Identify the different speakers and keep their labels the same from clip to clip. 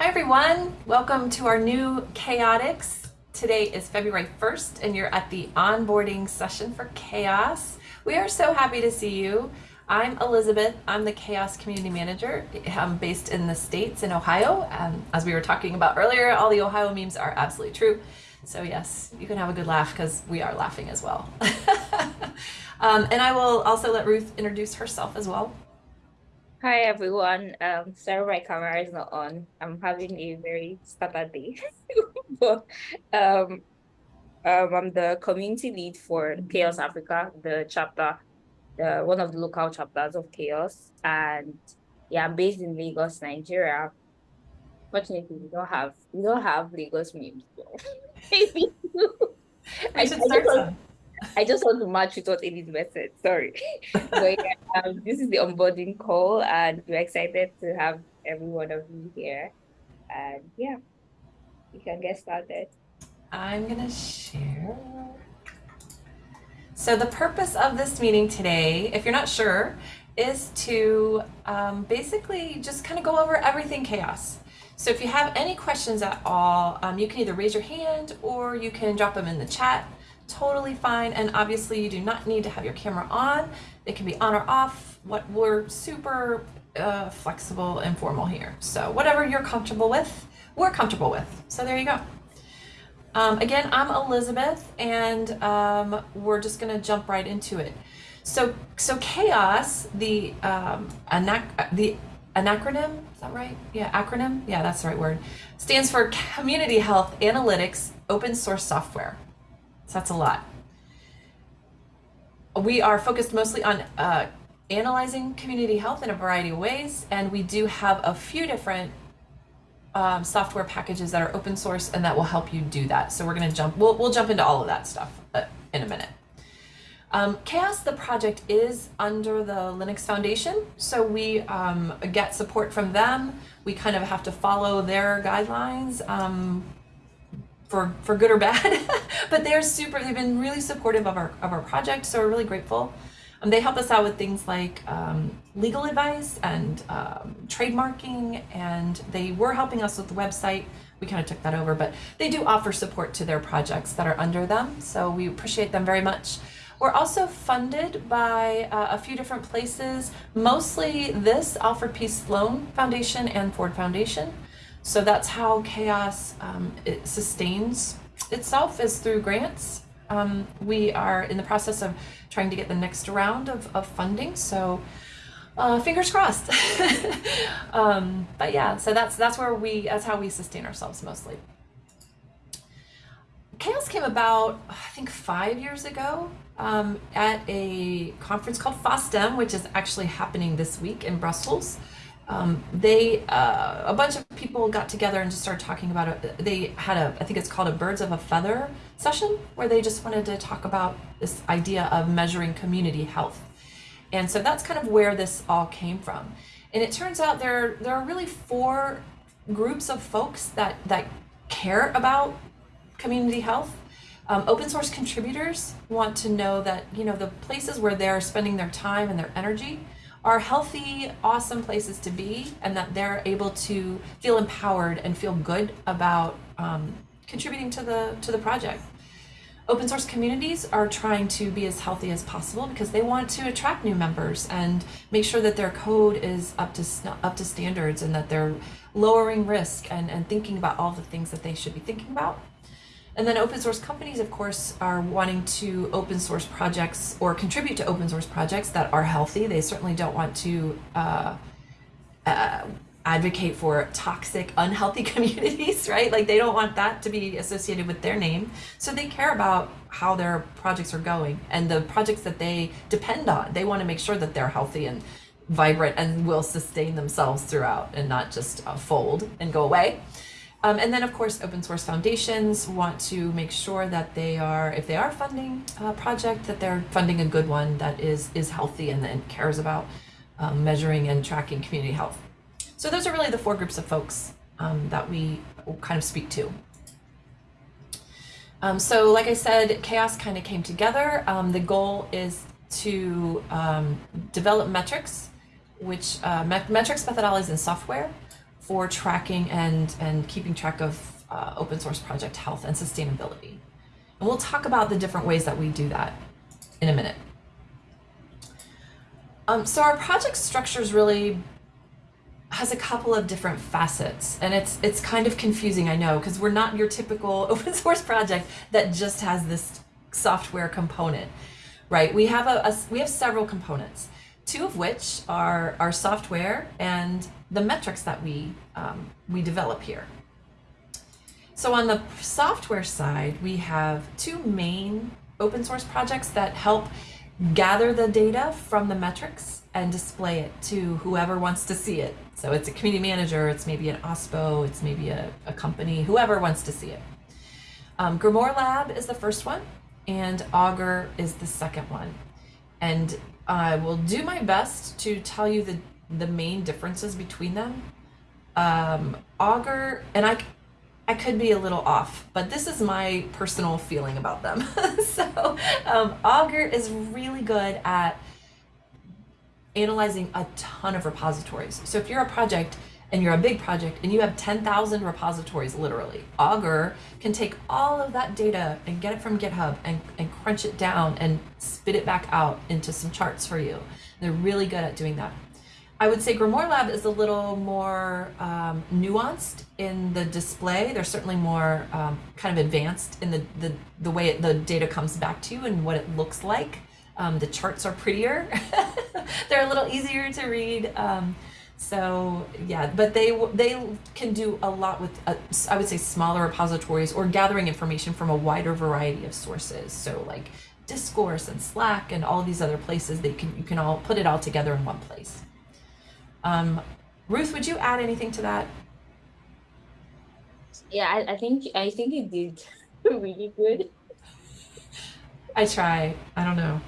Speaker 1: Hi everyone, welcome to our new Chaotix. Today is February 1st and you're at the onboarding session for CHAOSS. We are so happy to see you. I'm Elizabeth, I'm the CHAOSS Community Manager. I'm based in the States in Ohio. Um, as we were talking about earlier, all the Ohio memes are absolutely true. So yes, you can have a good laugh because we are laughing as well. um, and I will also let Ruth introduce herself as well.
Speaker 2: Hi everyone. Um, sorry my camera is not on. I'm having a very started day. but um, um, I'm the community lead for CHAOSS Africa, the chapter, the one of the local chapters of CHAOSS, And yeah, I'm based in Lagos, Nigeria. Fortunately, we don't have we don't have Lagos memes. So maybe
Speaker 1: I, should start some.
Speaker 2: I just want to match with what Elizabeth said. Sorry. but yeah, um, this is the onboarding call, and we're excited to have every one of you here. And yeah, you can get started.
Speaker 1: I'm going to share. So the purpose of this meeting today, if you're not sure, is to um, basically just kind of go over everything CHAOSS. So if you have any questions at all, um, you can either raise your hand or you can drop them in the chat totally fine. And obviously you do not need to have your camera on. It can be on or off. What we're super uh, flexible and formal here. So whatever you're comfortable with, we're comfortable with. So there you go. Um, again, I'm Elizabeth and um, we're just gonna jump right into it. So, so CHAOSS, the, um, anac the anacronym, is that right? Yeah, acronym, yeah, that's the right word, stands for Community Health Analytics Open Source Software. So that's a lot. We are focused mostly on uh, analyzing community health in a variety of ways, and we do have a few different um, software packages that are open source and that will help you do that. So we're going to jump, we'll, we'll jump into all of that stuff uh, in a minute. Um, CHAOSS, the project is under the Linux Foundation, so we um, get support from them. We kind of have to follow their guidelines. Um, for, for good or bad, but they're super, they've been really supportive of our, of our project. So we're really grateful. Um, they help us out with things like um, legal advice and um, trademarking, and they were helping us with the website. We kind of took that over, but they do offer support to their projects that are under them. So we appreciate them very much. We're also funded by uh, a few different places, mostly this Alfred P. Sloan Foundation and Ford Foundation. So that's how CHAOSS um, it sustains itself is through grants. Um, we are in the process of trying to get the next round of, of funding. So uh, fingers crossed. um, but yeah, so that's that's where we that's how we sustain ourselves mostly. CHAOSS came about, I think, five years ago um, at a conference called FOSDEM, which is actually happening this week in Brussels um, they uh, a bunch of people got together and just started talking about it. They had a, I think it's called a birds of a feather session where they just wanted to talk about this idea of measuring community health. And so that's kind of where this all came from. And it turns out there, there are really four groups of folks that, that care about community health. Um, open source contributors want to know that, you know, the places where they're spending their time and their energy are healthy, awesome places to be and that they're able to feel empowered and feel good about um, contributing to the, to the project. Open source communities are trying to be as healthy as possible because they want to attract new members and make sure that their code is up to up to standards and that they're lowering risk and, and thinking about all the things that they should be thinking about. And then open source companies, of course, are wanting to open source projects or contribute to open source projects that are healthy. They certainly don't want to uh, uh, advocate for toxic, unhealthy communities, right? Like they don't want that to be associated with their name. So they care about how their projects are going and the projects that they depend on. They want to make sure that they're healthy and vibrant and will sustain themselves throughout and not just uh, fold and go away. Um, and then of course, open source foundations want to make sure that they are, if they are funding a project, that they're funding a good one that is, is healthy and, and cares about um, measuring and tracking community health. So those are really the four groups of folks um, that we kind of speak to. Um, so like I said, CHAOSS kind of came together. Um, the goal is to um, develop metrics, which uh, metrics methodologies and software for tracking and, and keeping track of uh, open source project health and sustainability. And we'll talk about the different ways that we do that in a minute. Um, so our project structures really has a couple of different facets and it's it's kind of confusing I know because we're not your typical open source project that just has this software component right we have a, a we have several components two of which are our software and the metrics that we um, we develop here so on the software side we have two main open source projects that help gather the data from the metrics and display it to whoever wants to see it. So it's a community manager, it's maybe an OSPO, it's maybe a, a company, whoever wants to see it. Um, Grimoire Lab is the first one, and Augur is the second one. And I will do my best to tell you the, the main differences between them. Um, Augur, and I, I could be a little off, but this is my personal feeling about them. so um, Augur is really good at analyzing a ton of repositories. So if you're a project and you're a big project and you have 10,000 repositories literally, Augur can take all of that data and get it from GitHub and, and crunch it down and spit it back out into some charts for you. They're really good at doing that. I would say Grimoire Lab is a little more um, nuanced in the display. They're certainly more um, kind of advanced in the, the, the way it, the data comes back to you and what it looks like. Um, the charts are prettier. They're a little easier to read. Um, so yeah, but they they can do a lot with uh, I would say smaller repositories or gathering information from a wider variety of sources. So like Discourse and Slack and all these other places, they can you can all put it all together in one place. Um, Ruth, would you add anything to that?
Speaker 2: Yeah, I, I think I think you did really good.
Speaker 1: I try. I don't know.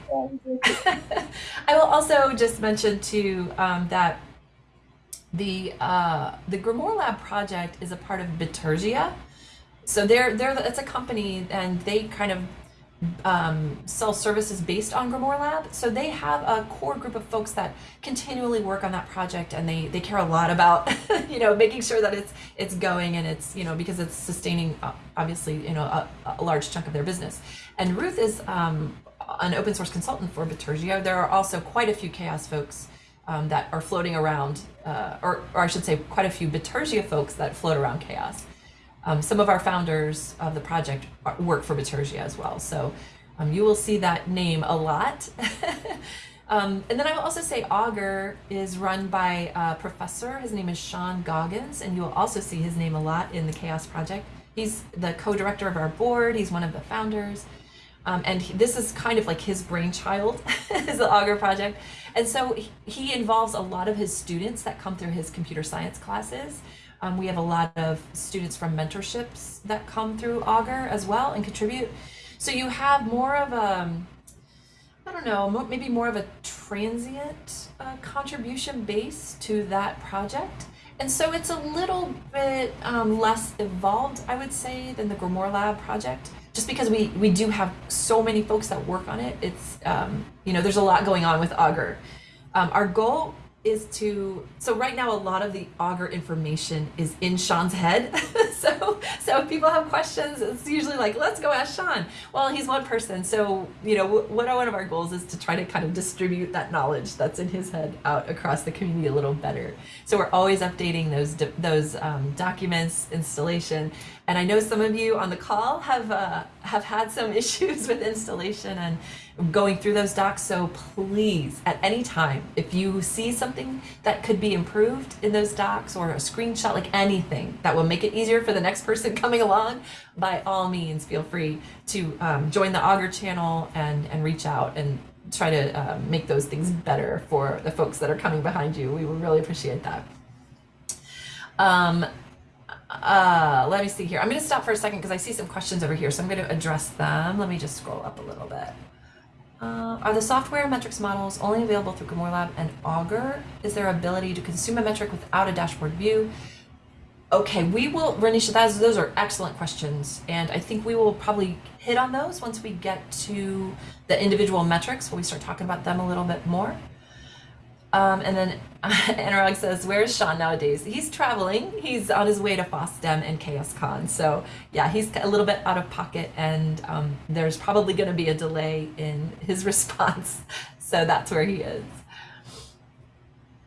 Speaker 1: I will also just mention too um, that the uh, the Grimoire Lab project is a part of Bitergia. So they're they're it's a company and they kind of um, sell services based on Grimoire Lab. So they have a core group of folks that continually work on that project, and they they care a lot about you know making sure that it's it's going and it's you know because it's sustaining uh, obviously you know a, a large chunk of their business. And Ruth is um, an open source consultant for Bitergia. There are also quite a few CHAOSS folks. Um, that are floating around, uh, or, or I should say, quite a few Bitergia folks that float around CHAOSS. Um, some of our founders of the project work for Bitergia as well. So um, you will see that name a lot. um, and then I will also say Augur is run by a professor. His name is Sean Goggins, and you will also see his name a lot in the CHAOSS Project. He's the co-director of our board. He's one of the founders. Um, and he, this is kind of like his brainchild, is the Augur project. And so he, he involves a lot of his students that come through his computer science classes. Um, we have a lot of students from mentorships that come through Augur as well and contribute. So you have more of a, I don't know, maybe more of a transient uh, contribution base to that project. And so it's a little bit um, less evolved, I would say, than the Grimoire Lab project. Just because we, we do have so many folks that work on it, it's, um, you know, there's a lot going on with Augur. Um, our goal is to so right now a lot of the Augur information is in Sean's head. so so if people have questions, it's usually like, let's go ask Sean. Well, he's one person, so you know what one of our goals is to try to kind of distribute that knowledge that's in his head out across the community a little better. So we're always updating those those um, documents, installation, and I know some of you on the call have uh, have had some issues with installation and going through those docs. So please, at any time, if you see something that could be improved in those docs or a screenshot, like anything that will make it easier for the next person coming along, by all means, feel free to um, join the Augur channel and, and reach out and try to uh, make those things better for the folks that are coming behind you. We would really appreciate that. Um, uh, let me see here. I'm going to stop for a second because I see some questions over here, so I'm going to address them. Let me just scroll up a little bit. Uh, are the software metrics models only available through Grimoire Lab and Augur? Is there ability to consume a metric without a dashboard view? Okay, we will, Renisha, those, those are excellent questions. And I think we will probably hit on those once we get to the individual metrics, when we start talking about them a little bit more. Um, and then Anurag says, "Where's Sean nowadays? He's traveling. He's on his way to FOSDEM and CHAOSScon. So yeah, he's a little bit out of pocket, and um, there's probably going to be a delay in his response. So that's where he is.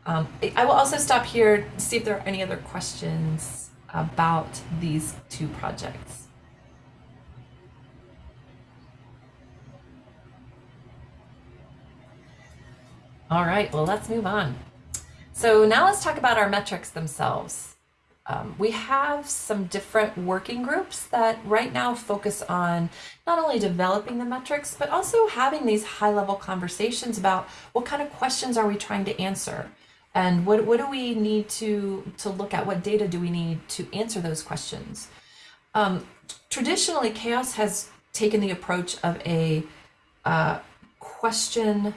Speaker 1: Um, I will also stop here to see if there are any other questions about these two projects. All right, well, let's move on. So now let's talk about our metrics themselves. Um, we have some different working groups that right now focus on not only developing the metrics, but also having these high level conversations about what kind of questions are we trying to answer? And what, what do we need to, to look at? What data do we need to answer those questions? Um, traditionally, CHAOSS has taken the approach of a uh, question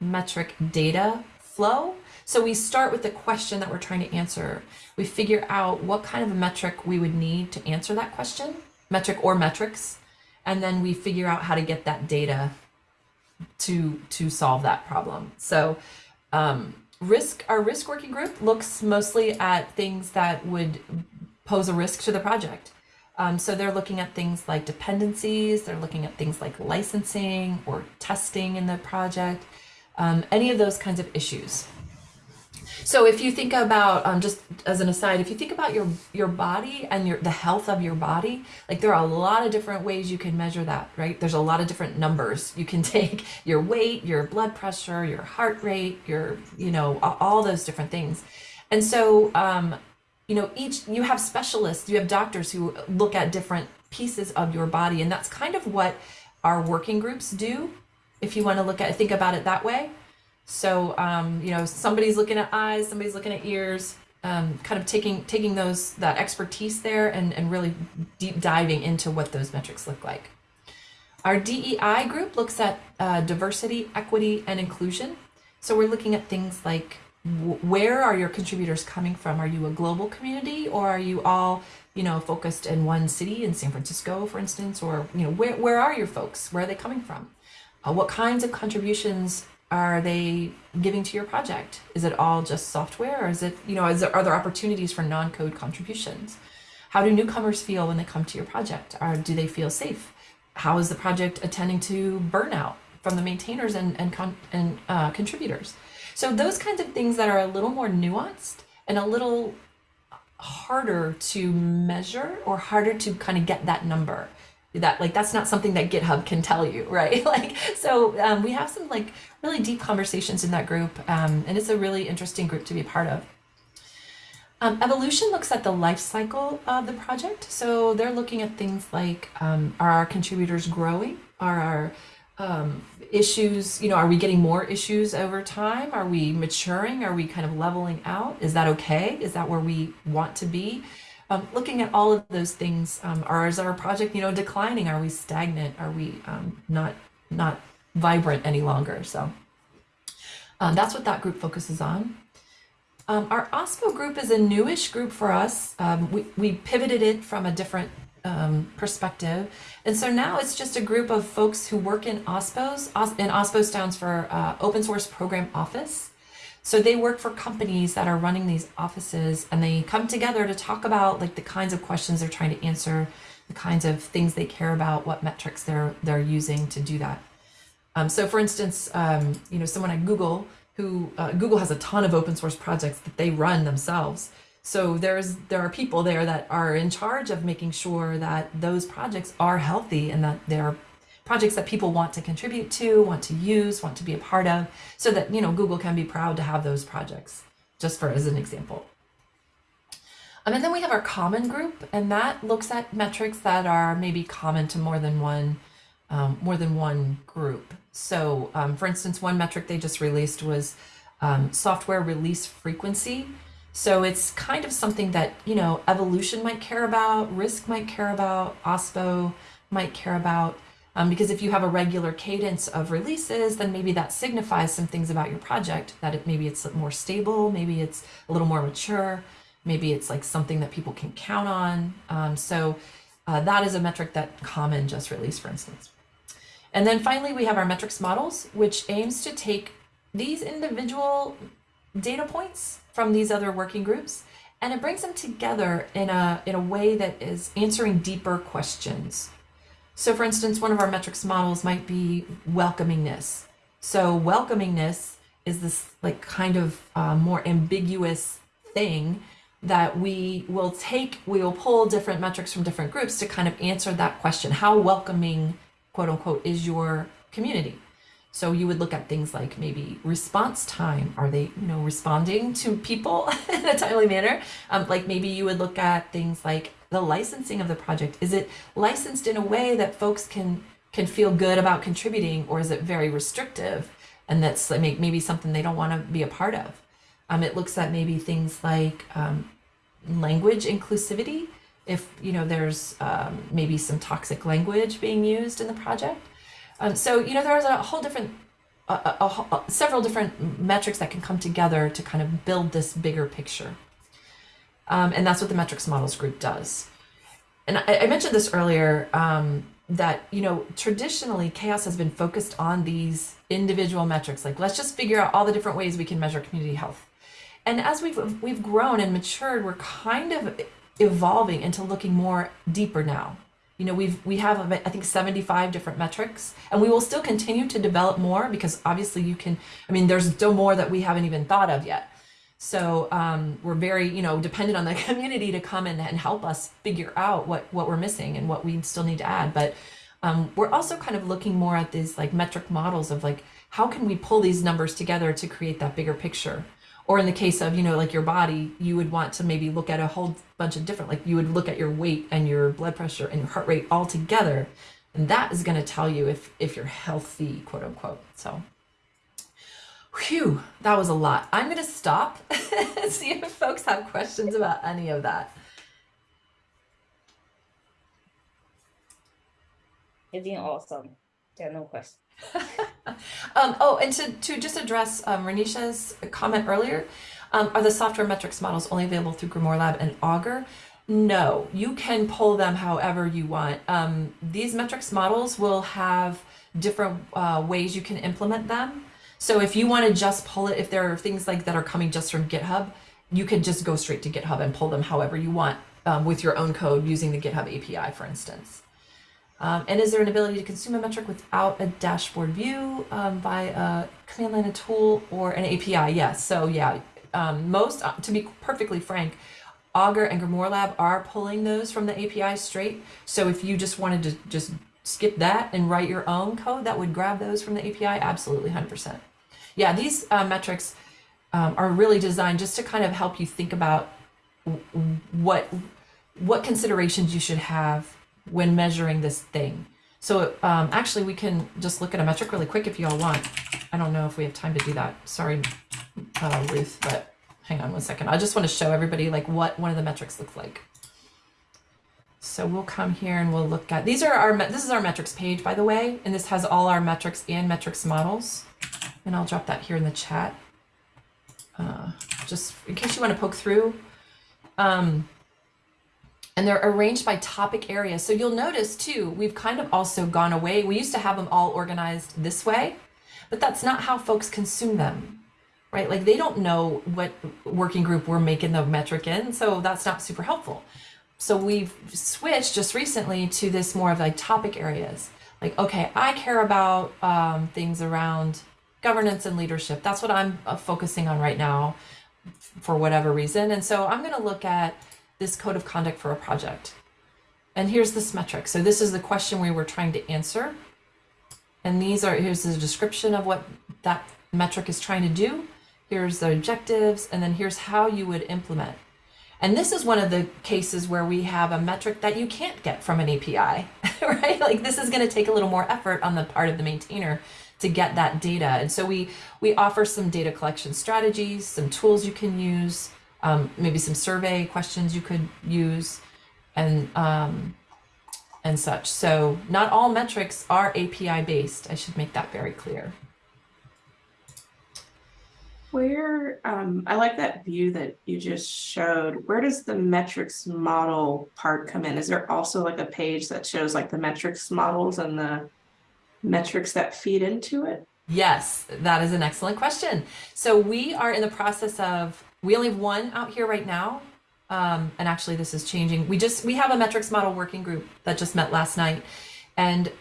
Speaker 1: metric data flow. So we start with the question that we're trying to answer. We figure out what kind of a metric we would need to answer that question, metric or metrics, and then we figure out how to get that data to to solve that problem. So um, risk our risk working group looks mostly at things that would pose a risk to the project. Um, so they're looking at things like dependencies, they're looking at things like licensing or testing in the project um, any of those kinds of issues. So if you think about, um, just as an aside, if you think about your your body and your the health of your body, like there are a lot of different ways you can measure that, right? There's a lot of different numbers. You can take your weight, your blood pressure, your heart rate, your, you know, all those different things. And so, um, you know, each, you have specialists, you have doctors who look at different pieces of your body. And that's kind of what our working groups do if you want to look at think about it that way. So um, you know, somebody's looking at eyes, somebody's looking at ears, um, kind of taking taking those that expertise there and, and really deep diving into what those metrics look like. Our DEI group looks at uh, diversity, equity, and inclusion. So we're looking at things like where are your contributors coming from? Are you a global community or are you all, you know, focused in one city in San Francisco, for instance, or, you know, where, where are your folks? Where are they coming from? Uh, what kinds of contributions are they giving to your project? Is it all just software or is it, you know, is there, are there opportunities for non-code contributions? How do newcomers feel when they come to your project? Or do they feel safe? How is the project attending to burnout from the maintainers and, and, con and uh, contributors? So those kinds of things that are a little more nuanced and a little harder to measure or harder to kind of get that number that like that's not something that github can tell you right? Like so um, we have some like really deep conversations in that group um, and it's a really interesting group to be part of. Um, evolution looks at the life cycle of the project. So they're looking at things like um, are our contributors growing? Are our um, issues you know are we getting more issues over time? Are we maturing? Are we kind of leveling out? Is that okay? Is that where we want to be um, looking at all of those things, um, or is our project, you know, declining? Are we stagnant? Are we um, not not vibrant any longer? So um, that's what that group focuses on. Um, our OSPO group is a newish group for us. Um, we, we pivoted it from a different perspective. And so now it's just a group of folks who work in OSPOs, and OSPO stands for uh, Open Source Program Office. So they work for companies that are running these offices and they come together to talk about like the kinds of questions they're trying to answer, the kinds of things they care about, what metrics they're they're using to do that. Um, so for instance, um, you know, someone at Google who uh, Google has a ton of open source projects that they run themselves. So there's there are people there that are in charge of making sure that those projects are healthy and that they're projects that people want to contribute to, want to use, want to be a part of, so that, you know, Google can be proud to have those projects, just for as an example. Um, and then we have our common group, and that looks at metrics that are maybe common to more than one, um, more than one group. So, um, for instance, one metric they just released was um, software release frequency. So it's kind of something that, you know, evolution might care about, risk might care about, OSPO might care about. Um, because if you have a regular cadence of releases, then maybe that signifies some things about your project, that it, maybe it's more stable, maybe it's a little more mature, maybe it's like something that people can count on. Um, so uh, that is a metric that Common just released, for instance. And then finally, we have our metrics models, which aims to take these individual data points from these other working groups and it brings them together in a in a way that is answering deeper questions. So for instance, one of our metrics models might be welcomingness. So welcomingness is this like kind of uh, more ambiguous thing that we will take, we will pull different metrics from different groups to kind of answer that question. How welcoming, quote unquote, is your community? So you would look at things like maybe response time. Are they, you know, responding to people in a timely manner? Um, like maybe you would look at things like the licensing of the project. Is it licensed in a way that folks can can feel good about contributing, or is it very restrictive? And that's like maybe something they don't want to be a part of. Um, it looks at maybe things like um, language inclusivity. If you know there's um, maybe some toxic language being used in the project um, so, you know, there's a whole different, a, a, a, several different metrics that can come together to kind of build this bigger picture. Um, and that's what the metrics models group does. And I, I mentioned this earlier, um, that, you know, traditionally CHAOSS has been focused on these individual metrics. Like, let's just figure out all the different ways we can measure community health. And as we've, we've grown and matured, we're kind of evolving into looking more deeper now you know we've we have i think 75 different metrics and we will still continue to develop more because obviously you can i mean there's still more that we haven't even thought of yet so um, we're very you know dependent on the community to come in and help us figure out what what we're missing and what we still need to add. But um, we're also kind of looking more at these like metric models of like how can we pull these numbers together to create that bigger picture? Or in the case of you know like your body you would want to maybe look at a whole bunch of different like you would look at your weight and your blood pressure and your heart rate all together. And that is going to tell you if if you're healthy quote unquote. So Whew, that was a lot. I'm going to stop and see if folks have questions about any of that.
Speaker 2: It's been awesome. There are no questions.
Speaker 1: um, oh, and to, to just address um, Renisha's comment earlier, um, are the software metrics models only available through Grimoire Lab and Augur? No, you can pull them however you want. Um, these metrics models will have different uh, ways you can implement them. So if you want to just pull it, if there are things like that are coming just from GitHub, you can just go straight to GitHub and pull them however you want um, with your own code using the GitHub API, for instance. Um, and is there an ability to consume a metric without a dashboard view um, by a command line tool or an API? Yes. So yeah, um, most, uh, to be perfectly frank, Augur and Grimoire Lab are pulling those from the API straight. So if you just wanted to just skip that and write your own code that would grab those from the API, absolutely 100%. Yeah, these uh, metrics um, are really designed just to kind of help you think about what what considerations you should have when measuring this thing. So um, actually we can just look at a metric really quick if you all want. I don't know if we have time to do that. Sorry, uh, Ruth, but hang on one second. I just want to show everybody like what one of the metrics looks like. So we'll come here and we'll look at, these are our, this is our metrics page, by the way, and this has all our metrics and metrics models. And I'll drop that here in the chat. Uh, just in case you want to poke through. Um, and they're arranged by topic area. So you'll notice too, we've kind of also gone away. We used to have them all organized this way, but that's not how folks consume them, right? Like they don't know what working group we're making the metric in, so that's not super helpful. So we've switched just recently to this more of like topic areas. Like, okay, I care about um, things around governance and leadership. That's what I'm uh, focusing on right now for whatever reason. And so I'm going to look at this code of conduct for a project. And here's this metric. So this is the question we were trying to answer. And these are, here's the description of what that metric is trying to do. Here's the objectives, and then here's how you would implement. And this is one of the cases where we have a metric that you can't get from an API, right? Like this is gonna take a little more effort on the part of the maintainer to get that data. And so we, we offer some data collection strategies, some tools you can use, um, maybe some survey questions you could use and um, and such. So not all metrics are API based. I should make that very clear.
Speaker 3: Where, um, I like that view that you just showed. Where does the metrics model part come in? Is there also like a page that shows like the metrics models and the metrics that feed into it?
Speaker 1: Yes, that is an excellent question. So we are in the process of, we only have one out here right now. Um, and actually this is changing. We just, we have a metrics model working group that just met last night. And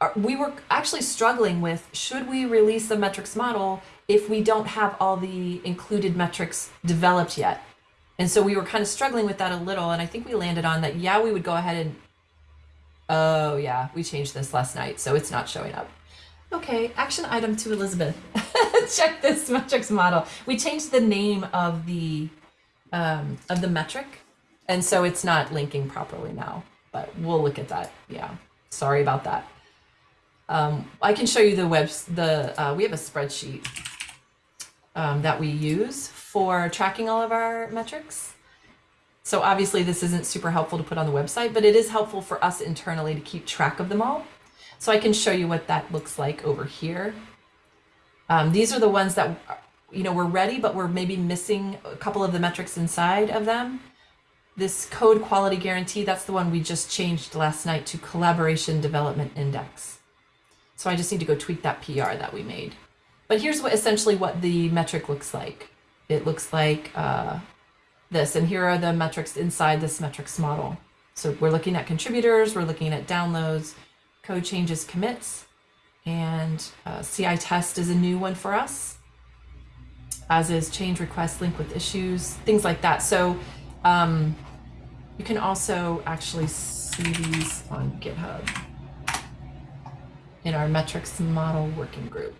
Speaker 1: uh, we were actually struggling with, should we release the metrics model if we don't have all the included metrics developed yet? And so we were kind of struggling with that a little. And I think we landed on that, yeah, we would go ahead and, oh yeah, we changed this last night. So it's not showing up. Okay, action item to Elizabeth. Check this metrics model. We changed the name of the um, of the metric, and so it's not linking properly now. But we'll look at that. Yeah, sorry about that. Um, I can show you the webs. The uh, we have a spreadsheet um, that we use for tracking all of our metrics. So obviously this isn't super helpful to put on the website, but it is helpful for us internally to keep track of them all. So I can show you what that looks like over here. Um, these are the ones that, you know, we're ready, but we're maybe missing a couple of the metrics inside of them. This code quality guarantee, that's the one we just changed last night to collaboration development index. So I just need to go tweak that PR that we made. But here's what essentially what the metric looks like. It looks like uh, this, and here are the metrics inside this metrics model. So we're looking at contributors, we're looking at downloads, code changes commits, and uh, CI test is a new one for us, as is change request link with issues, things like that. So um, you can also actually see these on GitHub in our metrics model working group.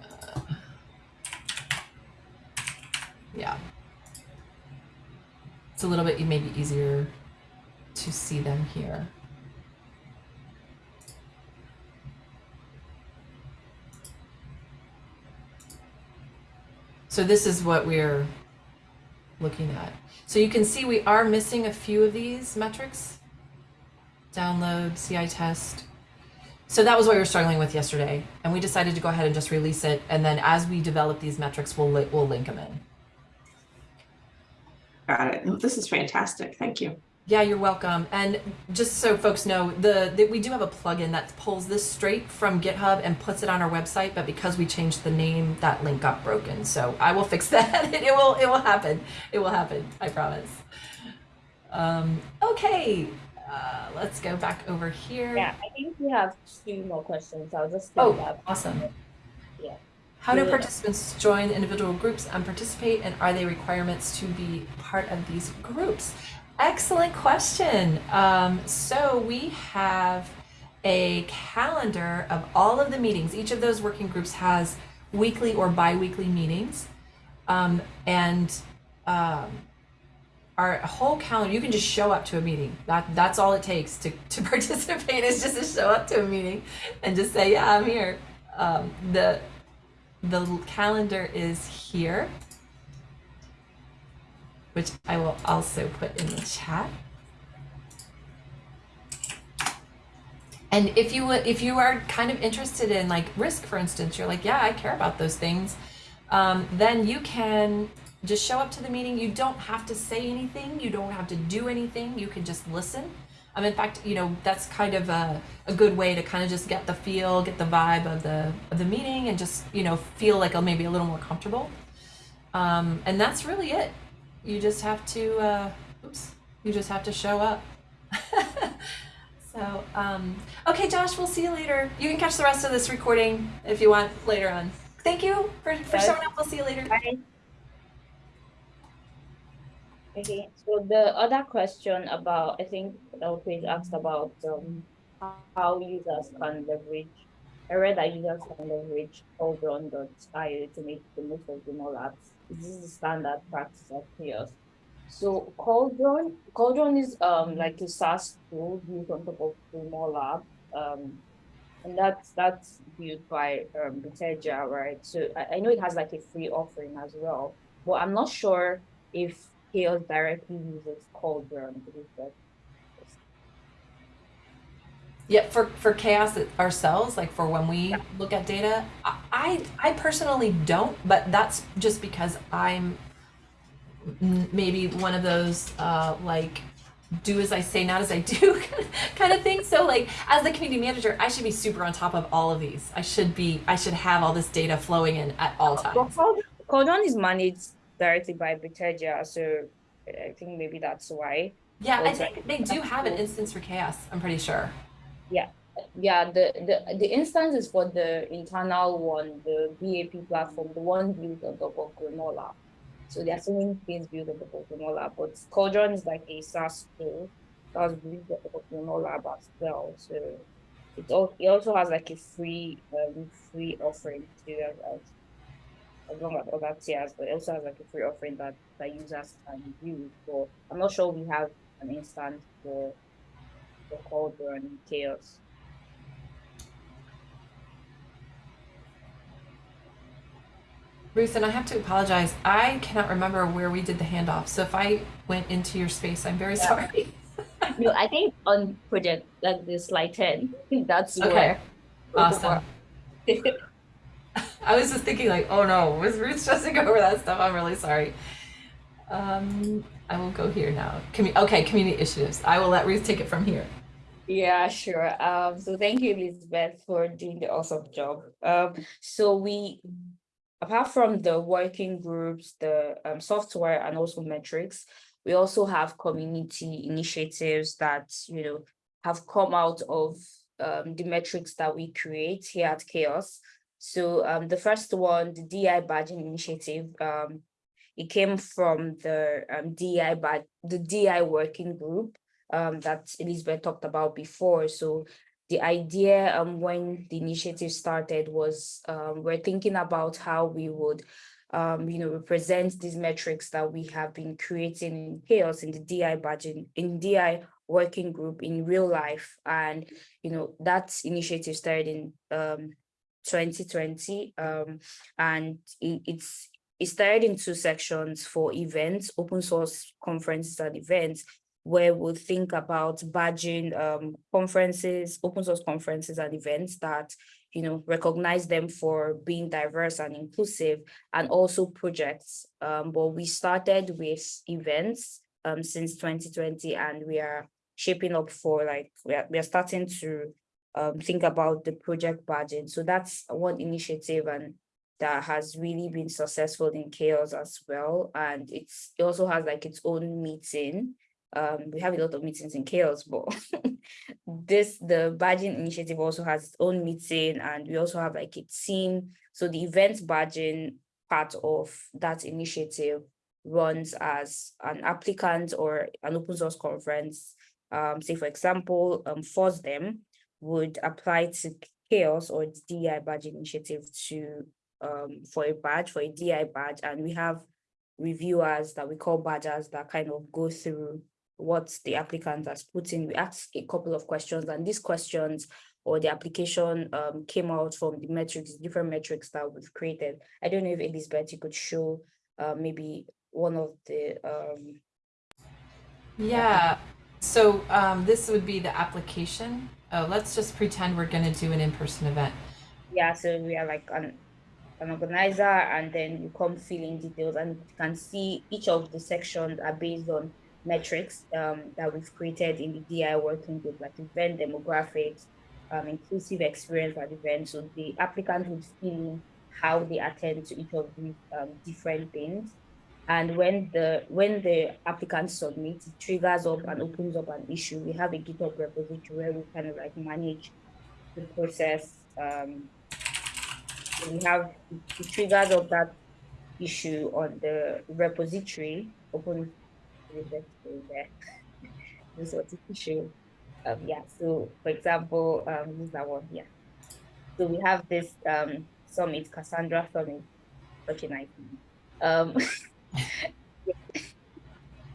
Speaker 1: Uh, yeah. It's a little bit maybe easier to see them here. So this is what we're looking at. So you can see we are missing a few of these metrics. Download, CI test. So that was what we were struggling with yesterday. And we decided to go ahead and just release it. And then as we develop these metrics, we'll, li we'll link them in.
Speaker 3: Got it. This is fantastic. Thank you.
Speaker 1: Yeah, you're welcome. And just so folks know, the, the, we do have a plugin that pulls this straight from GitHub and puts it on our website. But because we changed the name, that link got broken. So I will fix that. it will it will happen. It will happen. I promise. Um, okay, uh, let's go back over here.
Speaker 2: Yeah, I think we have two more questions. I'll just
Speaker 1: oh,
Speaker 2: that.
Speaker 1: awesome.
Speaker 2: Yeah.
Speaker 1: How do participants join individual groups and participate, and are they requirements to be part of these groups? Excellent question. Um, so we have a calendar of all of the meetings. Each of those working groups has weekly or bi-weekly meetings, um, and um, our whole calendar. You can just show up to a meeting. That that's all it takes to to participate is just to show up to a meeting and just say, "Yeah, I'm here." Um, the the calendar is here, which I will also put in the chat. And if you if you are kind of interested in like risk, for instance, you're like, yeah, I care about those things, um, then you can just show up to the meeting. You don't have to say anything. You don't have to do anything. You can just listen. Um, in fact, you know, that's kind of a, a good way to kind of just get the feel, get the vibe of the of the meeting and just, you know, feel like a, maybe a little more comfortable. Um, and that's really it. You just have to, uh, oops, you just have to show up. so, um, okay, Josh, we'll see you later. You can catch the rest of this recording if you want later on. Thank you for, for
Speaker 2: Bye.
Speaker 1: showing up. We'll see you later.
Speaker 2: Bye. Okay, so the other question about, I think Elpage asked about um, how users can leverage. I read that users can leverage Cauldron.io to make the most of the mall apps. This is the standard practice of CHAOSS. So Cauldron, Cauldron is um like a SaaS tool built on top of mall app. Um, and that's that's built by um right? So I, I know it has like a free offering as well, but I'm not sure if CHAOSS directly uses Cauldron.
Speaker 1: Yeah, for for CHAOSS ourselves, like for when we
Speaker 2: Yeah.
Speaker 1: look at data, I I personally don't, but that's just because I'm maybe one of those uh, like do as I say, not as I do kind of thing. So like as the community manager, I should be super on top of all of these. I should be I should have all this data flowing in at all times.
Speaker 2: Cauldron Cauldron is managed directly by Bitergia, so I think maybe that's why.
Speaker 1: Yeah, I think they do have an instance for CHAOSS. I'm pretty sure.
Speaker 2: Yeah, Yeah, the, the the instance is for the internal one, the BAP platform, the one built on top of Granola. So there are so many things built on top of Granola, but Cauldron is like a SaaS tool that was built on top of Granola as well. So it all it also has like a free um free offering to as as as long as other tiers, but it also has like a free offering that that users can use. So I'm not sure we have an instance for for Cauldron CHAOSS.
Speaker 1: Ruth, and I have to apologize. I cannot remember where we did the handoff. So if I went into your space, I'm very
Speaker 2: Yeah.
Speaker 1: sorry.
Speaker 2: No, I think on project like the slide 10, that's
Speaker 1: Okay.
Speaker 2: where
Speaker 1: Awesome. I was just thinking like, oh no, was Ruth stressing over that stuff? I'm really sorry. Um, I will go here now. Okay, community initiatives. I will let Ruth take it from here.
Speaker 2: Yeah, sure. Um, so thank you, Elizabeth, for doing the awesome job. Um, so we, apart from the working groups, the um, software and also metrics, we also have community initiatives that, you know, have come out of um, the metrics that we create here at CHAOSS. So um, the first one, the DI badging initiative, um, it came from the um, DI bad, the DI working group um, that Elizabeth talked about before. So the idea um, when the initiative started was um, we're thinking about how we would um, you know, represent these metrics that we have been creating in CHAOSS in the DI budget, in DI working group in real life. And, you know, that initiative started in um, 2020 um, and it, it's it started in two sections for events, open source conferences and events, where we'll think about badging um, conferences, open source conferences and events that, you know, recognize them for being diverse and inclusive and also projects. Um, but we started with events um, since 2020 and we are shaping up for like, we are, we are starting to um, think about the project budget. So that's one initiative and that has really been successful in CHAOSS as well. And it's it also has like its own meeting. Um, we have a lot of meetings in CHAOSS, but this the badging initiative also has its own meeting, and we also have like a team. So the event badging part of that initiative runs as an applicant or an open source conference. Um, say for example, um, FOSDEM would apply to CHAOSS or DI badging initiative to um, for a badge, for a DI badge, and we have reviewers that we call badgers that kind of go through what the applicant has put in. We ask a couple of questions, and these questions or the application um, came out from the metrics, different metrics that we've created. I don't know if Elizabeth, you could show uh, maybe one of the um,
Speaker 1: Yeah. So um, this would be the application. Oh, let's just pretend we're going to do an in-person event.
Speaker 2: yeah, so we are like an an organizer and then you come fill in details and you can see each of the sections are based on metrics um, that we've created in the DI working group, like event demographics, um, inclusive experience at events. So the applicant would fill how they attend to each of these um, different things. And when the when the applicant submits, it triggers up and opens up an issue. We have a GitHub repository where we kind of like manage the process um, we have the triggers up that issue on the repository open there this was the issue um yeah so for example um this is that one yeah so we have this um summit cassandra summit such a nice name. um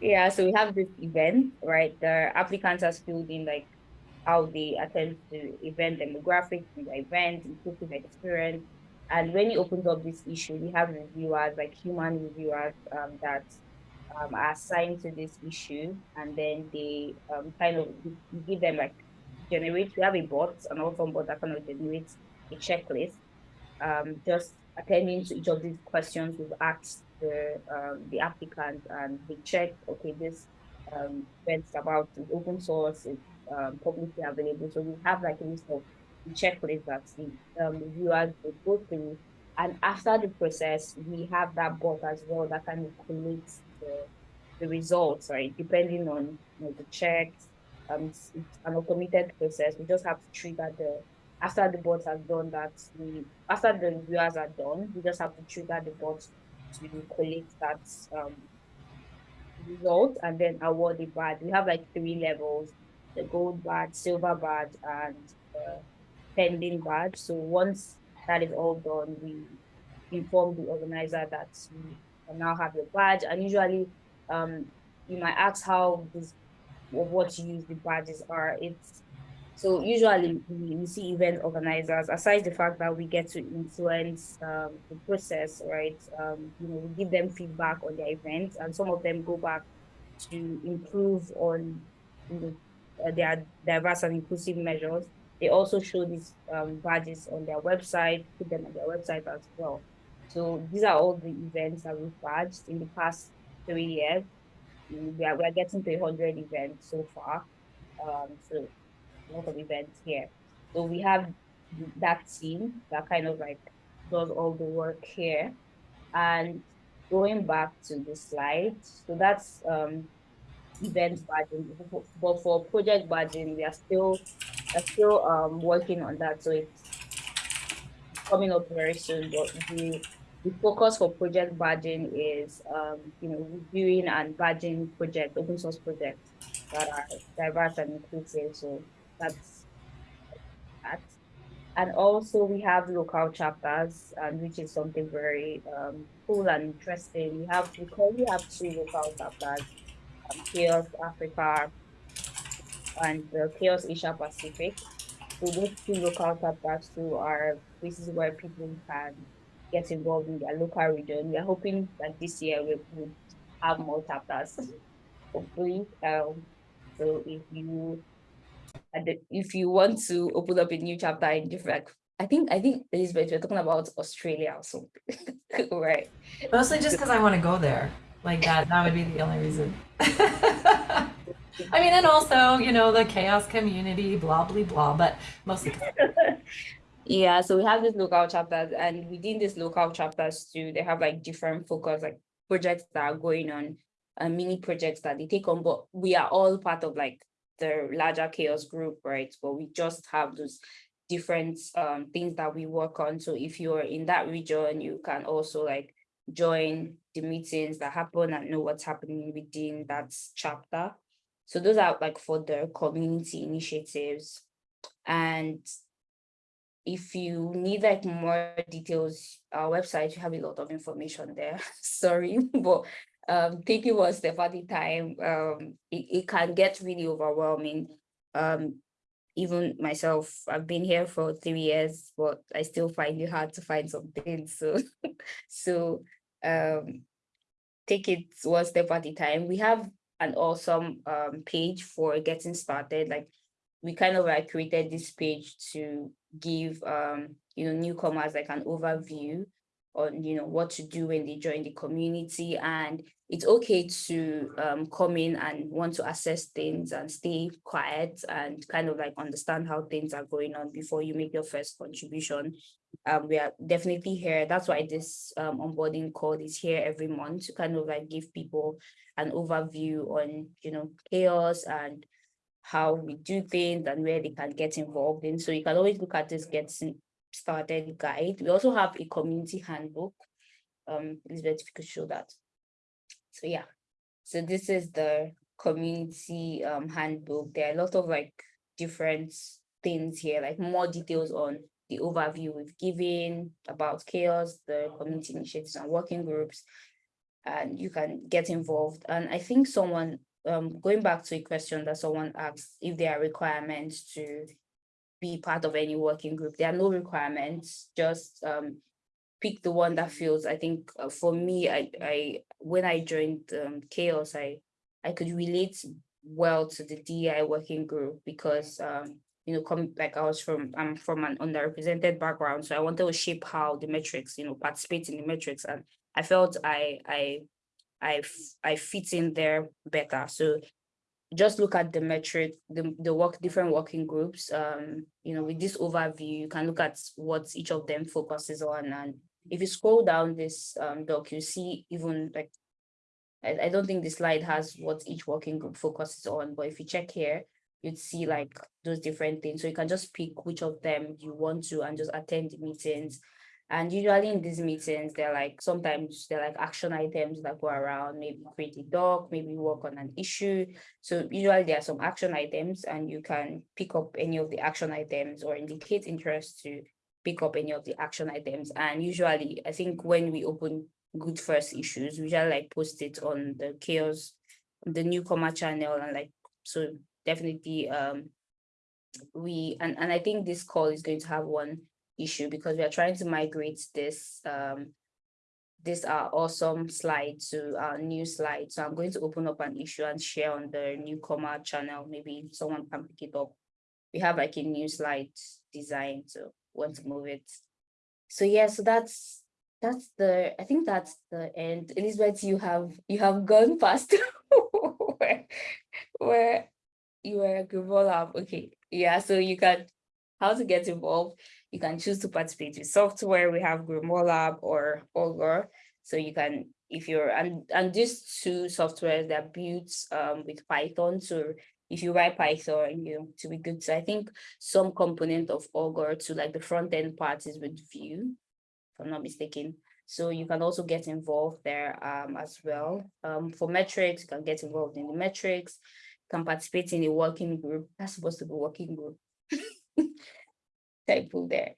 Speaker 2: yeah so we have this event right the applicants has filled in like how they attend to event demographics the event inclusive experience and when it opens up this issue, we have reviewers, like human reviewers, um, that um, are assigned to this issue, and then they um, kind of give them like generate. We have a bot, an awesome bot that kind of generates a checklist, um, just attending to each of these questions we've asked the um, the applicant, and they check. Okay, this um, about open source, it's um, publicly available. So we have like a list of checklist that the um, viewers will go through. And after the process, we have that bot as well that kind of collates the, the results, right? Depending on you know, the checks, um, it's, an automated process. We just have to trigger the after the bot has done that. We after the viewers are done, we just have to trigger the bot to collect that um, result and then award the badge. We have like three levels: the gold badge, silver badge, and the pending badge. So once that is all done, we inform the organizer that we now have the badge. And usually, um, you might ask how this what use the badges are. It's so usually we, see event organizers, aside the fact that we get to influence um, the process, right? Um, you know, we give them feedback on their events, and some of them go back to improve on you know, uh, their diverse and inclusive measures. They also show these um, badges on their website, put them on their website as well. So these are all the events that we've badged in the past three years. We are, we are getting to 100 events so far. Um, so a lot of events here. So we have that team that kind of like does all the work here. And going back to the slide, so that's um, event badging. But for project badging, we are still are still um, working on that. So it's coming up very soon. But the the focus for project badging is um, you know reviewing and badging project open source projects that are diverse and inclusive. So that's that. And also we have local chapters, and which is something very um, cool and interesting. We have we currently have two local chapters, um, CHAOSS Africa and the CHAOSS Asia Pacific. So those two local chapters too are places where people can get involved in their local region. We are hoping that this year we would have more chapters, hopefully. Um, so if you if you want to open up a new chapter in different, I think I think Elizabeth, you're talking about Australia or something, right?
Speaker 1: Mostly just because I want to go there. Like that, that would be the only reason. I mean, and also, you know, the CHAOSS community, blah, blah, blah, but mostly.
Speaker 2: yeah, so we have these local chapters, and within these local chapters too, they have like different focus, like projects that are going on, and uh, mini projects that they take on, but we are all part of like the larger CHAOSS group, right? But we just have those different um, things that we work on. So if you're in that region, you can also like join the meetings that happen and know what's happening within that chapter. So those are like for the community initiatives. And if you need like more details, our website, you have a lot of information there. Sorry, but um, one step at a time, um, it, it can get really overwhelming. Um, even myself, I've been here for three years, but I still find it hard to find something. So, so um, take it one step at a time. We have an awesome um, page for getting started. Like we kind of like created this page to give um, you know newcomers like an overview on you know what to do when they join the community. And it's okay to um, come in and want to assess things and stay quiet and kind of like understand how things are going on before you make your first contribution. Um, we are definitely here. That's why this um, onboarding call is here every month to kind of like give people an overview on you know CHAOSS and how we do things and where they can get involved in. So you can always look at this getting started guide. We also have a community handbook. Um, Elizabeth, if you could show that. So yeah, so this is the community um, handbook. There are a lot of like different things here, like more details on the overview we've given about CHAOSS, the community initiatives and working groups, and you can get involved. And I think someone, um, going back to a question that someone asked, if there are requirements to be part of any working group. There are no requirements, just um, pick the one that feels, I think uh, for me, I, I when I joined um, CHAOSS, I, I could relate well to the DI working group because, um, you know, come like I was from, I'm from an underrepresented background. So I wanted to shape how the metrics, you know, participate in the metrics. And I felt I, I, I, I fit in there better. So just look at the metric, the, the work, different working groups. Um, you know, with this overview, you can look at what each of them focuses on. And if you scroll down this um, doc, you see even like, I, I don't think the slide has what each working group focuses on, but if you check here, you'd see like those different things. So you can just pick which of them you want to and just attend the meetings. And usually in these meetings, they're like sometimes they're like action items that go around, maybe create a doc, maybe work on an issue. So usually there are some action items and you can pick up any of the action items or indicate interest to pick up any of the action items. And usually I think when we open good first issues, we just like post it on the CHAOSS, the newcomer channel and like so definitely um we and, and I think this call is going to have one issue because we are trying to migrate this um this our awesome slide to our new slide. So I'm going to open up an issue and share on the newcomer channel. Maybe someone can pick it up. We have like a new slide design, so want to move it. So yeah, so that's that's the I think that's the end. Elizabeth, you have you have gone past where where you were Google Lab. Okay, yeah, so you can how to get involved. You can choose to participate with software. We have Grimoire Lab or Augur. So you can, if you're, and, and these two softwares that built um, with Python. So if you write Python, you know, to be good. So I think some component of Augur to like the front end part is with Vue, if I'm not mistaken. So you can also get involved there um, as well. Um, for metrics, you can get involved in the metrics, can participate in a working group. That's supposed to be working group. typo there.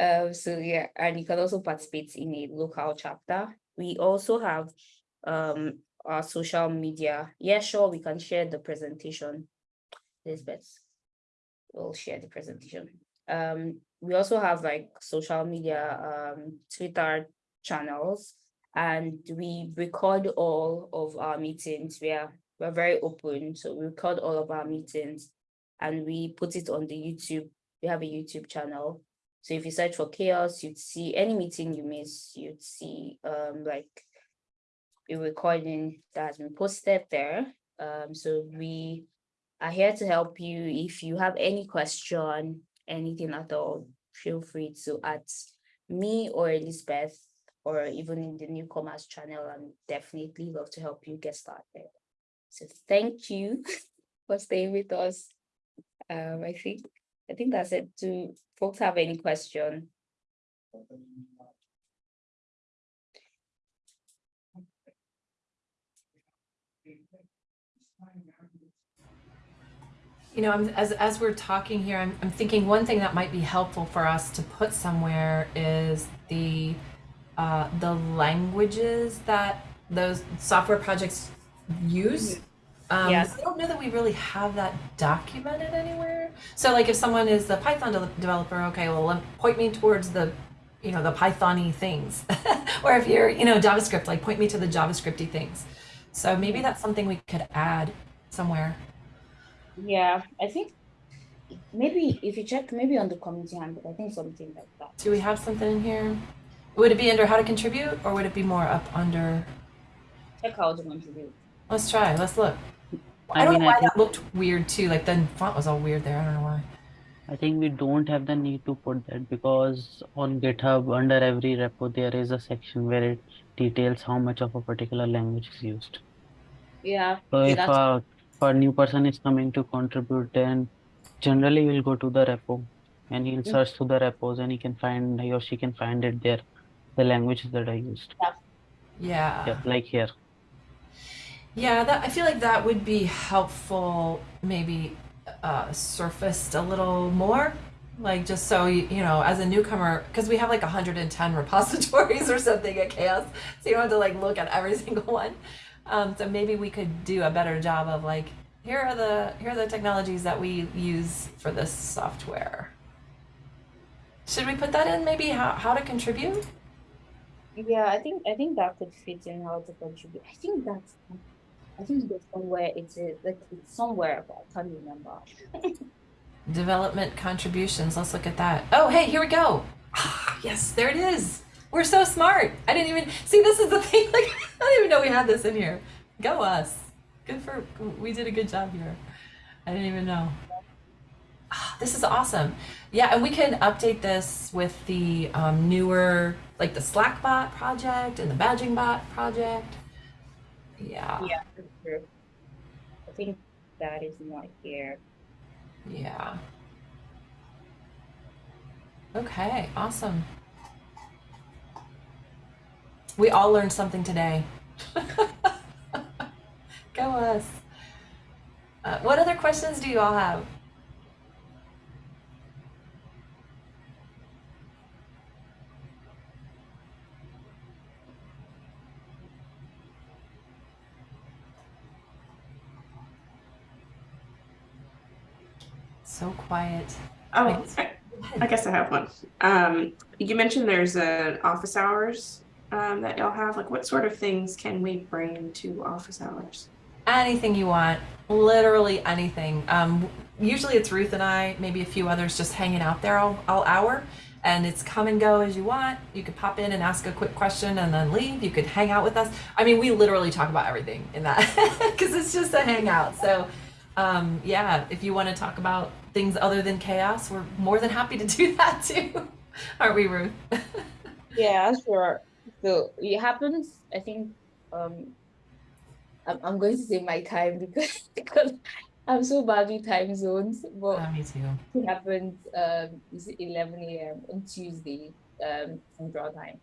Speaker 2: Um, so yeah, and you can also participate in a local chapter. We also have um our social media. Yeah, sure, we can share the presentation. Elizabeth, we'll share the presentation. Um, we also have like social media, um, Twitter channels, and we record all of our meetings. We are we're very open, so we record all of our meetings, and we put it on the YouTube we have a YouTube channel. So if you search for CHAOSS, you'd see any meeting you miss, you'd see um, like a recording that has been posted there. Um, so we are here to help you. If you have any question, anything at all, feel free to ask me or Elizabeth or even in the newcomers channel. I'm definitely love to help you get started. So thank you for staying with us. Um, I think I think that's it. Do folks have any question?
Speaker 1: You know, I'm, as as we're talking here, I'm, I'm thinking one thing that might be helpful for us to put somewhere is the uh, the languages that those software projects use. Um,
Speaker 2: Yes.
Speaker 1: I don't know that we really have that documented anywhere. So, like, if someone is a Python de- developer, okay, well, point me towards the, you know, the Pythony things. or if you're, you know, JavaScript, like, point me to the JavaScripty things. So maybe that's something we could add somewhere.
Speaker 2: Yeah, I think maybe if you check maybe on the community handbook, I think something like that.
Speaker 1: Do we have something in here? Would it be under how to contribute, or would it be more up under?
Speaker 2: Check how to contribute.
Speaker 1: Let's try. Let's look. I,
Speaker 4: I
Speaker 1: don't
Speaker 4: mean,
Speaker 1: know why
Speaker 4: think,
Speaker 1: that looked weird too. Like the font was all weird there. I don't know why.
Speaker 4: I think we don't have the need to put that because on GitHub, under every repo, there is a section where it details how much of a particular language is used.
Speaker 2: Yeah,
Speaker 4: So
Speaker 2: yeah,
Speaker 4: if a, if a new person is coming to contribute, then generally we'll go to the repo and he'll
Speaker 2: Mm.
Speaker 4: search through the repos and he can find, he or she can find it there, the languages that are used.
Speaker 1: Yeah.
Speaker 4: Yeah, like here.
Speaker 1: Yeah, that I feel like that would be helpful, maybe uh, surfaced a little more, like just so you, you know, as a newcomer, because we have like 110 repositories or something at CHAOSS, so you don't have to like look at every single one. Um, so maybe we could do a better job of like, here are the here are the technologies that we use for this software. Should we put that in? Maybe how how to contribute?
Speaker 2: yeah, I think I think that could fit in how to contribute. I think that's I think there's somewhere it's like it's somewhere, but I can't remember.
Speaker 1: Development contributions. Let's look at that. Oh, hey, here we go. Ah, yes, there it is. We're so smart. I didn't even see. This is the thing. Like, I didn't even know we had this in here. Go us. Good for, we did a good job here. I didn't even know. Ah, This is awesome. Yeah, and we can update this with the um, newer, like the Slackbot project and the Badging Bot project. Yeah,
Speaker 2: Yeah, true. I think that is not here.
Speaker 1: yeah. Okay, awesome. We all learned something today. Go us. Uh, what other questions do you all have? So quiet.
Speaker 3: Oh, I, I guess I have one. Um, you mentioned there's an office hours um, that y'all have. Like, what sort of things can we bring to office hours?
Speaker 1: anything you want literally anything um, usually it's ruth and i maybe a few others just hanging out there all, all hour and it's come and go as you want you could pop in and ask a quick question and then leave you could hang out with us i mean we literally talk about everything in that because it's just a hangout so um, yeah if you want to talk about things other than CHAOSS we're more than happy to do that too aren't we ruth
Speaker 2: Yeah, sure. So it happens, I think, um, I'm, going to say my time because, because I'm so bad with time zones, but
Speaker 1: Uh, me too
Speaker 2: it happens, um, is it 11 a.m. on Tuesday, um, Central Time.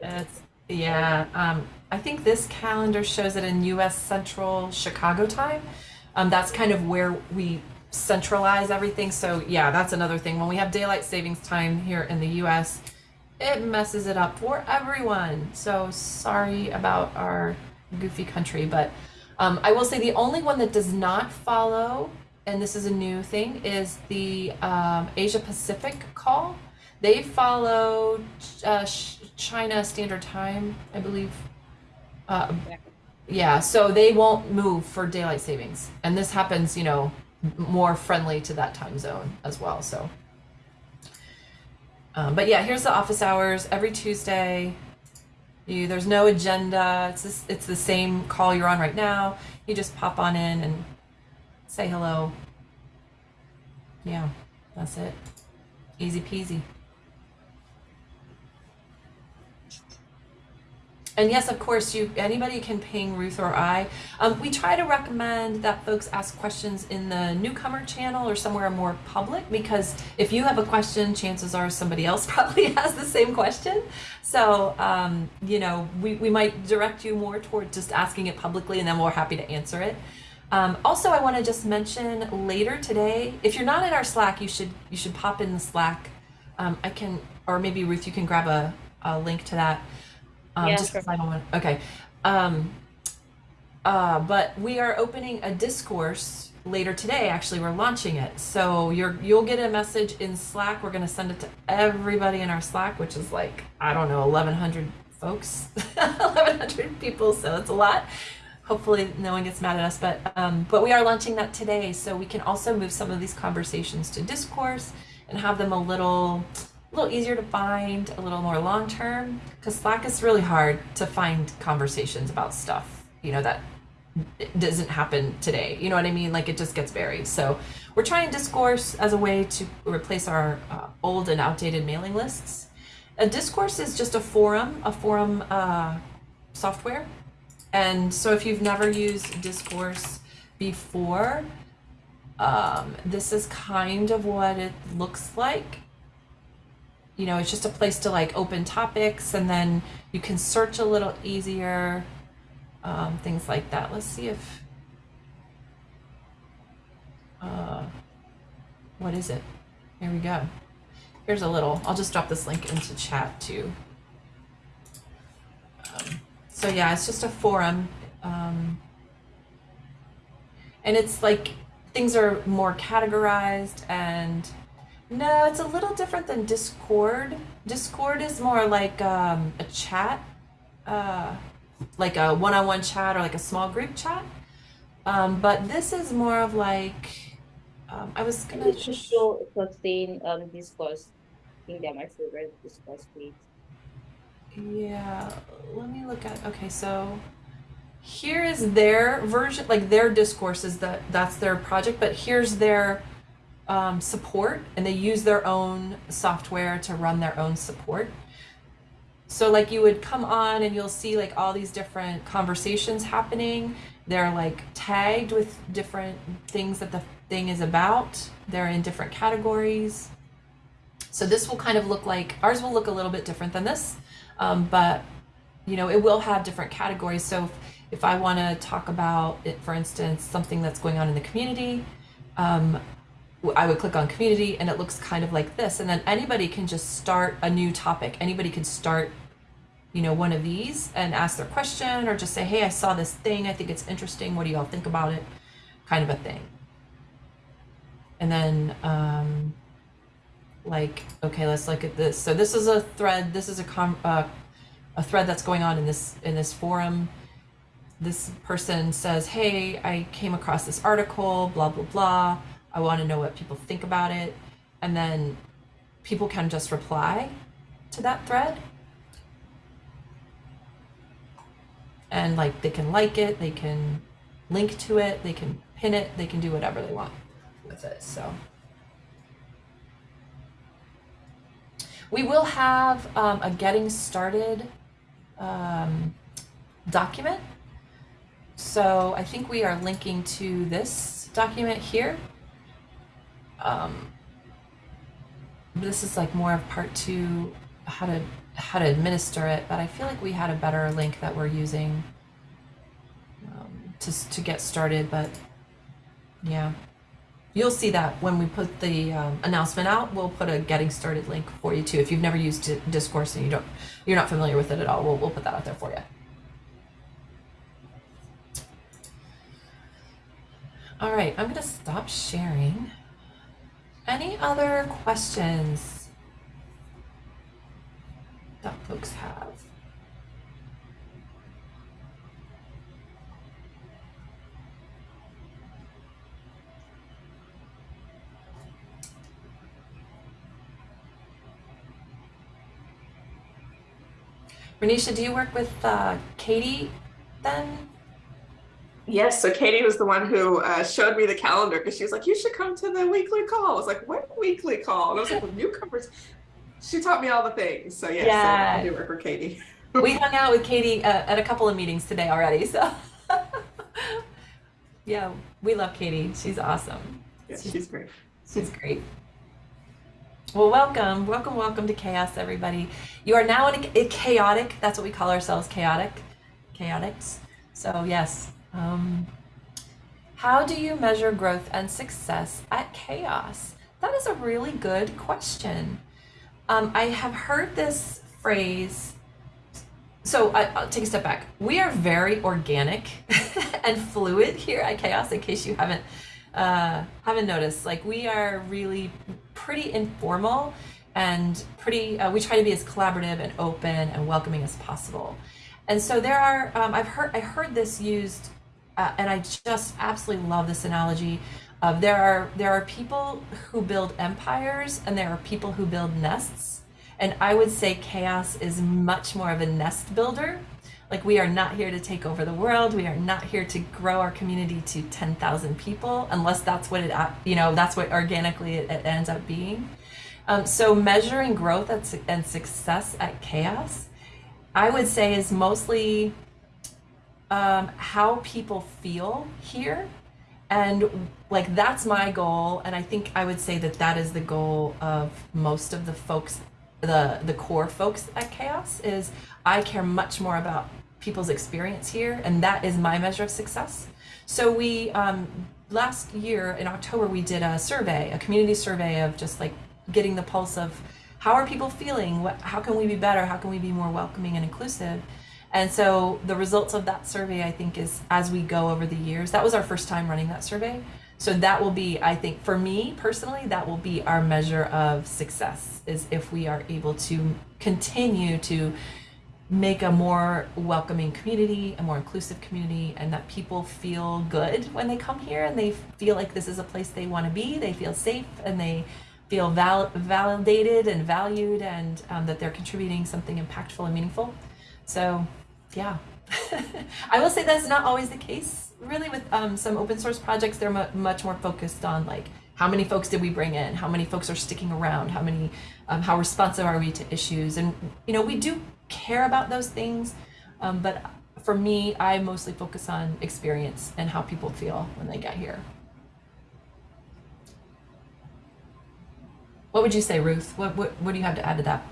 Speaker 1: It's yeah. Um, I think this calendar shows it in U.S. Central Chicago time. Um, that's kind of where we centralize everything. So yeah, that's another thing. When we have daylight savings time here in the U.S., it messes it up for everyone. So sorry about our goofy country, but um, I will say the only one that does not follow, and this is a new thing, is the um, Asia Pacific call. They follow uh, China Standard Time, I believe. Uh,
Speaker 2: Yeah.
Speaker 1: so they won't move for daylight savings, and this happens, you know, more friendly to that time zone as well. So, um, but yeah, here's the office hours every Tuesday. You there's no agenda. It's this, it's the same call you're on right now. You just pop on in and say hello. Yeah, that's it. Easy peasy. And yes, of course, you anybody can ping Ruth or I. Um, we try to recommend that folks ask questions in the newcomer channel or somewhere more public because if you have a question, chances are somebody else probably has the same question. So, um, you know, we, we might direct you more toward just asking it publicly and then we're happy to answer it. Um, also, I want to just mention later today, if you're not in our Slack, you should you should pop in the Slack. Um, I can, or maybe Ruth, you can grab a, a link to that. Um,
Speaker 2: Yeah,
Speaker 1: just
Speaker 2: sure.
Speaker 1: 'cause I don't want. Okay. Um, uh, but we are opening a discourse later today. Actually, we're launching it, so you're you'll get a message in Slack. We're going to send it to everybody in our Slack, which is like I don't know, 1,100 folks, 1,100 people. So it's a lot. Hopefully, no one gets mad at us, but um, but we are launching that today, so we can also move some of these conversations to discourse and have them a little a little easier to find, a little more long term. Because Slack is really hard to find conversations about stuff, you know, that doesn't happen today. You know what I mean? Like it just gets buried. So we're trying discourse as a way to replace our uh, old and outdated mailing lists. A discourse is just a forum, a forum uh, software. And so if you've never used discourse before, um, this is kind of what it looks like. You know, it's just a place to like open topics and then you can search a little easier um, things like that. Let's see if, uh, what is it? Here we go. Here's a little, I'll just drop this link into chat too. Um, so yeah, it's just a forum. Um, and it's like things are more categorized and no, it's a little different than Discord. Discord is more like um, a chat. Uh, like a one-on-one chat or like a small group chat. Um, but this is more of like um, I was gonna
Speaker 2: It's
Speaker 1: sh-
Speaker 2: so sustain um discourse. I think they're my favorite discourse page.
Speaker 1: yeah. Let me look at okay. So here is their version, like their discourse is that that's their project, but here's their um, support, and they use their own software to run their own support. So like you would come on and you'll see like all these different conversations happening. They're like tagged with different things that the thing is about. They're in different categories. So this will kind of look like ours will look a little bit different than this, um, but you know it will have different categories. So if, if I want to talk about it, for instance, something that's going on in the community, um, I would click on community and it looks kind of like this. And then anybody can just start a new topic. Anybody can start, you know, one of these and ask their question or just say, hey, I saw this thing. I think it's interesting. What do y'all think about it? Kind of a thing. And then, um, like, okay, let's look at this. So this is a thread. This is a com- uh, a thread that's going on in this in this forum. This person says, hey, I came across this article, blah blah blah I want to know what people think about it. And then people can just reply to that thread. And like they can like it, they can link to it, they can pin it, they can do whatever they want with it. So we will have um, a getting started um, document. So I think we are linking to this document here um, this is like more of part two, how to how to administer it. But I feel like we had a better link that we're using um, to to get started. But yeah, you'll see that when we put the um, announcement out. We'll put a getting started link for you too. If you've never used Discourse and you don't, you're not familiar with it at all, we'll we'll put that out there for you. All right, I'm gonna stop sharing. Any other questions that folks have? Renisha, do you work with uh, Katie then?
Speaker 3: Yes, so Katie was the one who uh, showed me the calendar because she was like, "You should come to the weekly call." I was like, "What weekly call?" And I was like, well, "Newcomers." She taught me all the things. So yes, yeah. I do work for Katie.
Speaker 1: we hung out with Katie uh, at a couple of meetings today already. So yeah, we love Katie. She's awesome.
Speaker 3: Yeah, she's, she's great.
Speaker 1: She's great. Well, welcome, welcome, welcome to CHAOSS, everybody. You are now in a, a chaotic. That's what we call ourselves, chaotic, chaotics. So yes, um, how do you measure growth and success at CHAOSS? That is a really good question. Um, I have heard this phrase. So I, will take a step back. We are very organic and fluid here at CHAOSS. In case you haven't uh, haven't noticed, like we are really pretty informal and pretty. Uh, we try to be as collaborative and open and welcoming as possible. And so there are. Um, I've heard I heard this used uh, and I just absolutely love this analogy. Of there are there are people who build empires and there are people who build nests. And I would say CHAOSS is much more of a nest builder. Like we are not here to take over the world. We are not here to grow our community to 10,000 people unless that's what it uh, you know that's what organically it, it ends up being. Um, so measuring growth at, and success at CHAOSS, I would say is mostly um, how people feel here. And like that's my goal. And i think i would say that that is the goal of most of the folks the the core folks at CHAOSS is i care much more about people's experience here. And that is my measure of success. So we um, last year in october we did a survey a community survey of just like getting the pulse of how are people feeling? What how can we be better? How can we be more welcoming and inclusive and so the results of that survey, I think, is as we go over the years, that was our first time running that survey. So that will be, I think, for me personally, that will be our measure of success is if we are able to continue to make a more welcoming community, a more inclusive community, and that people feel good when they come here and they feel like this is a place they want to be, they feel safe, and they feel val- validated and valued, and um, that they're contributing something impactful and meaningful. So yeah, I will say that's not always the case. Really, with um, some open source projects, they're mu- much more focused on like how many folks did we bring in, how many folks are sticking around, how many, um, how responsive are we to issues, and you know we do care about those things, um, but for me, I mostly focus on experience and how people feel when they get here. What would you say, Ruth? What what what do you have to add to that?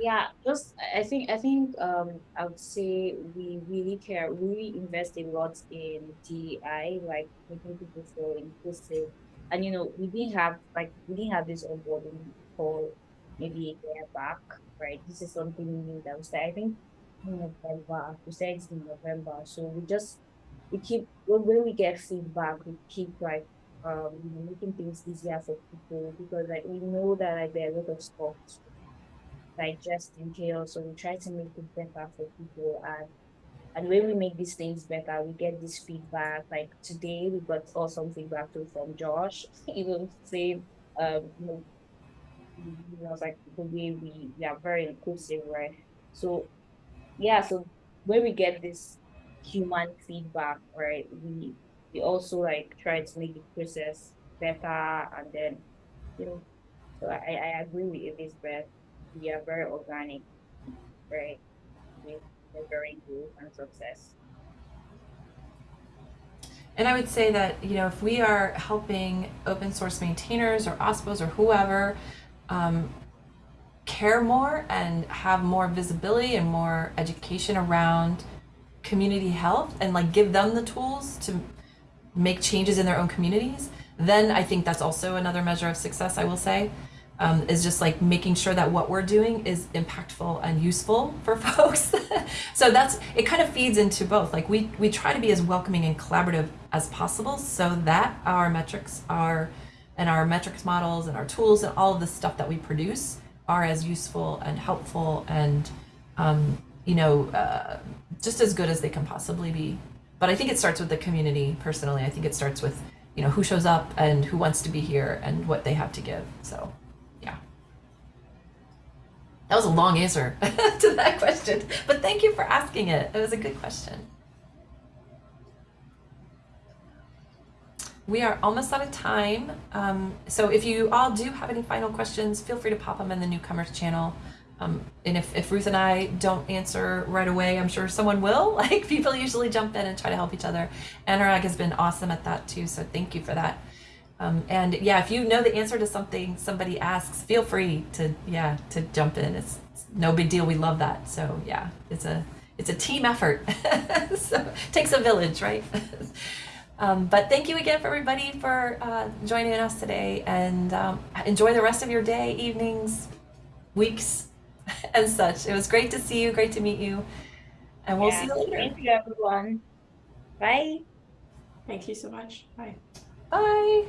Speaker 2: Yeah, just I think I think um I would say we really care, we really invest a lot in di like making people feel inclusive. And you know, we didn't have like we didn't have this onboarding call maybe a year back, right? This is something new that we started, I think in November. We said it's in November. So we just we keep when, we get feedback, we keep like um you know making things easier for people because like we know that like there are a lot of stuff digest in CHAOSS. So we try to make it better for people and and when we make these things better, we get this feedback. Like today, we got awesome feedback too from Josh, he even saying, um, you know, you know, like the way we, we are very inclusive, right? So, yeah, so when we get this human feedback, right, we we also like try to make the process better, and then, you know, so I I agree with Elizabeth. We are very organic, right? We measuring growth and success.
Speaker 1: And I would say that, you know, if we are helping open source maintainers or OSPOs or whoever um, care more and have more visibility and more education around community health and like give them the tools to make changes in their own communities, then I think that's also another measure of success, I will say um, is just like making sure that what we're doing is impactful and useful for folks. so that's it kind of feeds into both. Like we we try to be as welcoming and collaborative as possible so that our metrics are and our metrics models and our tools and all of the stuff that we produce are as useful and helpful and um, you know uh, just as good as they can possibly be. But I think it starts with the community personally. I think it starts with you know who shows up and who wants to be here and what they have to give. So. That was a long answer to that question, but thank you for asking it. It was a good question. We are almost out of time. Um, so if you all do have any final questions, feel free to pop them in the newcomers channel. Um, and if, if Ruth and I don't answer right away, I'm sure someone will. Like people usually jump in and try to help each other. Anurag has been awesome at that too. So thank you for that. Um, and yeah, if you know the answer to something somebody asks, feel free to yeah to jump in. It's, it's no big deal. We love that. So yeah, it's a it's a team effort. so it takes a village, right? um, but thank you again for everybody for uh, joining us today, and um, enjoy the rest of your day, evenings, weeks, and such. It was great to see you. Great to meet you, and we'll yeah, see you later.
Speaker 2: Thank you, everyone. Bye.
Speaker 3: Thank you so much. Bye.
Speaker 1: Bye.